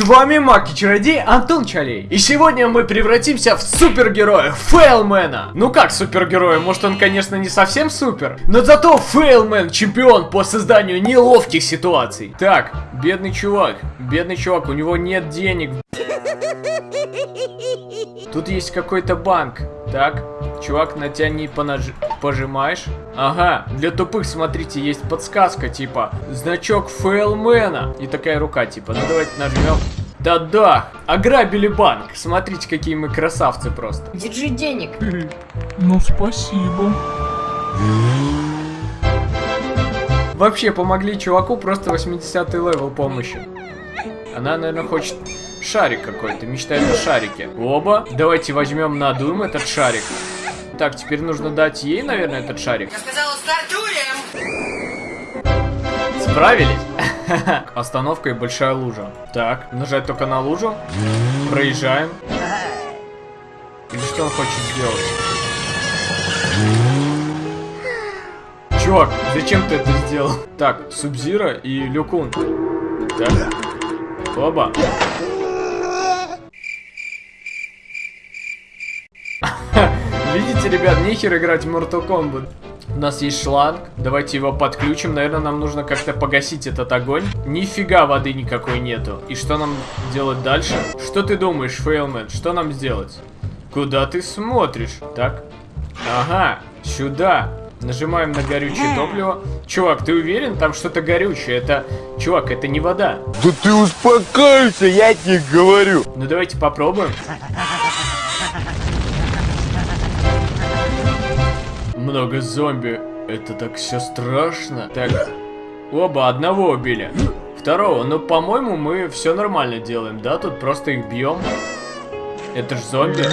С вами Маг и Чародей Антон Чалей. И сегодня мы превратимся в супергероя Фейлмена. Ну как супергероя, может он конечно не совсем супер, но зато Фейлмен чемпион по созданию неловких ситуаций. Так, бедный чувак, бедный чувак, у него нет денег. Тут есть какой-то банк. Так, чувак, натяни понаж... пожимаешь. Ага, для тупых, смотрите, есть подсказка, типа, значок фейлмена. И такая рука, типа, ну давайте нажмем. Да-да, ограбили банк. Смотрите, какие мы красавцы просто. Держи денег. Ну, спасибо. Вообще, помогли чуваку просто 80 level помощи. Она, наверное, хочет шарик какой-то, мечтает о шарике. Опа, давайте возьмем, надуем этот шарик. Так, теперь нужно дать ей, наверное, этот шарик. Я сказала, стартуем! Справились? Остановка и большая лужа. Так, нажать только на лужу. Проезжаем. Или что он хочет сделать? Чувак, зачем ты это сделал? Так, Субзира и Люкун. Так. Оба. Видите, ребят, нехер играть в Mortal Kombat. У нас есть шланг, давайте его подключим. Наверное, нам нужно как-то погасить этот огонь. Нифига воды никакой нету. И что нам делать дальше? Что ты думаешь, Фейлмен? Что нам сделать? Куда ты смотришь? Так. Ага, сюда. Нажимаем на горючее топливо. Чувак, ты уверен? Там что-то горючее. Это... Чувак, это не вода. Да ты успокойся, я тебе говорю. Ну давайте попробуем. Много зомби. Это так все страшно. Так, оба одного убили. Второго, ну по-моему мы все нормально делаем, да? Тут просто их бьем. Это ж зомби.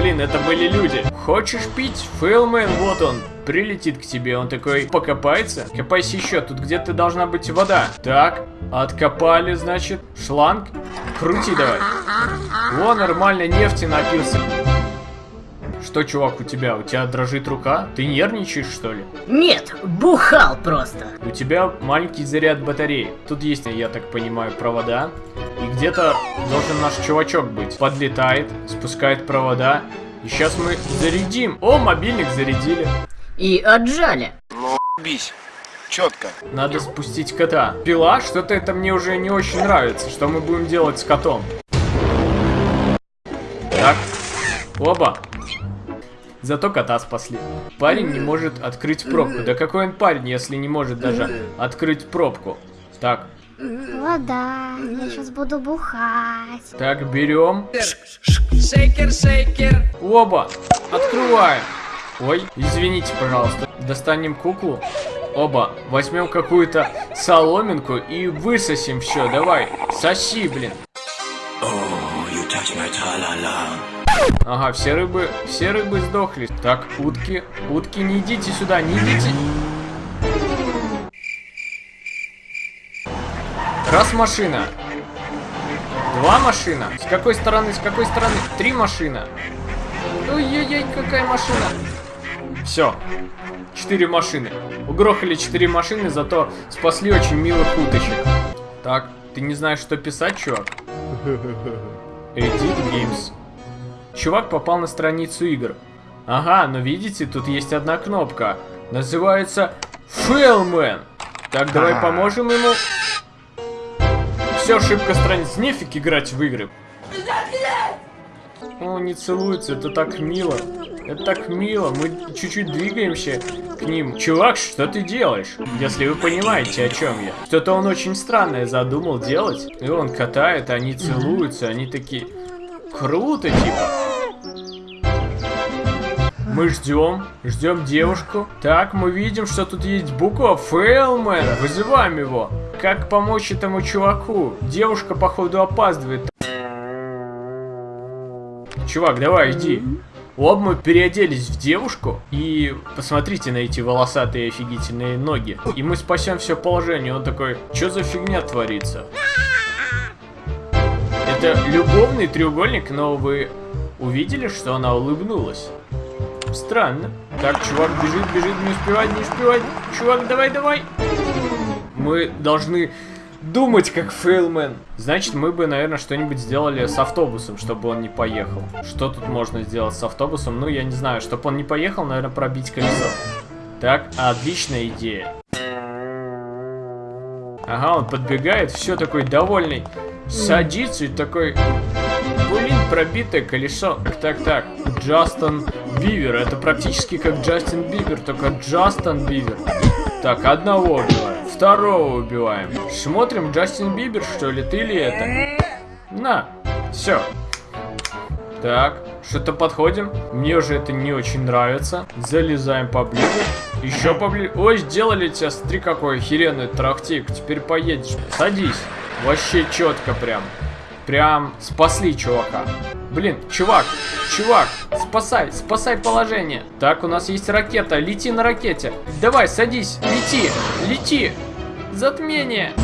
Блин, это были люди. Хочешь пить? Фейлмен, вот он. Прилетит к тебе, он такой покопается. Копайся еще, тут где-то должна быть вода. Так, откопали, значит, шланг. Крути давай. О, нормально, нефти напился. Что, чувак, у тебя? У тебя дрожит рука? Ты нервничаешь, что ли? Нет, бухал просто. У тебя маленький заряд батареи. Тут есть, я так понимаю, провода. И где-то должен наш чувачок быть. Подлетает, спускает провода. И сейчас мы зарядим. О, мобильник зарядили. И отжали. Бись. Четко. Надо спустить кота. Пила, что-то это мне уже не очень нравится. Что мы будем делать с котом? Так. Оба. Зато кота спасли. Парень не может открыть пробку. Да какой он парень, если не может даже открыть пробку? Так, Вода, я сейчас буду бухать. так, берем. Шейкер, шейкер. Оба! Открываем! Ой, извините, пожалуйста. Достанем куклу. Оба. Возьмем какую-то соломинку и высосим все. Давай, соси, блин. Ага, все рыбы, все рыбы сдохли. Так, утки, утки, не идите сюда, не идите. Раз машина. Два машина. С какой стороны, с какой стороны? Три машина. Ой-ой-ой, какая машина. Все. Четыре машины. Угрохали четыре машины, зато спасли очень милых уточек. Так, ты не знаешь, что писать, чувак? Edit Games. Чувак попал на страницу игр. Ага, но видите, тут есть одна кнопка. Называется Фейлмен. Так, давай поможем ему. Все, ошибка страниц. Нефиг играть в игры. О, не целуются, это так мило. Это так мило, мы чуть-чуть двигаемся к ним. Чувак, что ты делаешь? Если вы понимаете, о чем я. Что-то он очень странное задумал делать. И он катает, они целуются, они такие... Круто, типа. Мы ждем, ждем девушку. Так, мы видим, что тут есть буква Фейлмен. Вызываем его. Как помочь этому чуваку? Девушка, походу, опаздывает. Чувак, давай, иди. Оба мы переоделись в девушку, и посмотрите на эти волосатые офигительные ноги. И мы спасем все положение. Он такой, что за фигня творится? Это любовный треугольник, но вы увидели, что она улыбнулась? Странно. Так, чувак бежит, бежит, не успевает, не успевает. Чувак, давай, давай. Мы должны Думать как фейлмен. Значит, мы бы, наверное, что-нибудь сделали с автобусом, чтобы он не поехал. Что тут можно сделать с автобусом? Ну, я не знаю. Чтобы он не поехал, наверное, пробить колесо. Так, отличная идея. Ага, он подбегает, все такой довольный. Садится и такой... Блин, пробитое колесо. Так, так, так. Джастин Бивер. Это практически как Джастин Бибер, только Джастин Бивер. Так, одного убиваем. Второго убиваем. Смотрим, Джастин Бибер, что ли? Ты ли это? На. Все. Так, что-то подходим. Мне уже это не очень нравится. Залезаем поближе. Еще поближе. Ой, сделали тебя, смотри, какой охеренный трактик. Теперь поедешь. Садись. Вообще четко прям. Прям спасли чувака. Блин, чувак, чувак, спасай, спасай положение. Так, у нас есть ракета, лети на ракете. Давай, садись, лети, лети. Затмение.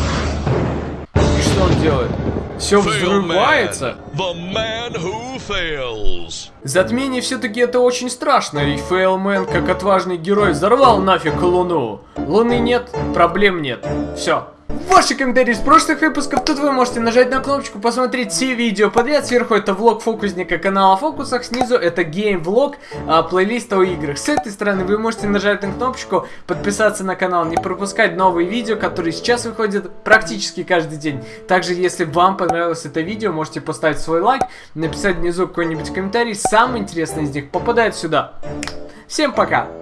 И что он делает? Все взрывается. The man who fails. Затмение все-таки это очень страшно, и Фейлмен, как отважный герой, взорвал нафиг Луну. Луны нет, проблем нет. Все. Ваши комментарии из прошлых выпусков, тут вы можете нажать на кнопочку, посмотреть все видео подряд. Сверху это влог фокусника канала Фокусах, снизу это гейм-влог, а, плейлист о играх. С этой стороны вы можете нажать на кнопочку, подписаться на канал, не пропускать новые видео, которые сейчас выходят практически каждый день. Также, если вам понравилось это видео, можете поставить свой лайк, написать внизу какой-нибудь комментарий. Самый интересный из них попадает сюда. Всем пока!